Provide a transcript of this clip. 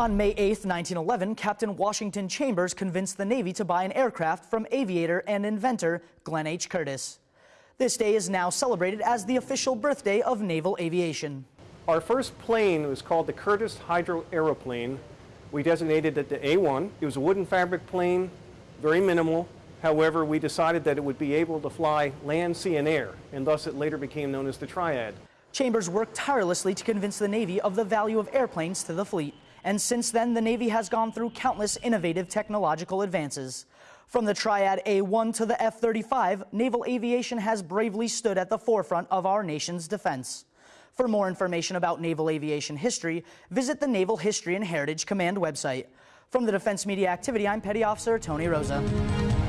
On May 8, 1911, Captain Washington Chambers convinced the Navy to buy an aircraft from aviator and inventor Glenn H. Curtiss. This day is now celebrated as the official birthday of naval aviation. Our first plane was called the Curtiss Hydro Aeroplane. We designated it the A1. It was a wooden fabric plane, very minimal. However, we decided that it would be able to fly land, sea, and air, and thus it later became known as the Triad. Chambers worked tirelessly to convince the Navy of the value of airplanes to the fleet. And since then, the Navy has gone through countless innovative technological advances. From the Triad A1 to the F 35, naval aviation has bravely stood at the forefront of our nation's defense. For more information about naval aviation history, visit the Naval History and Heritage Command website. From the Defense Media Activity, I'm Petty Officer Tony Rosa.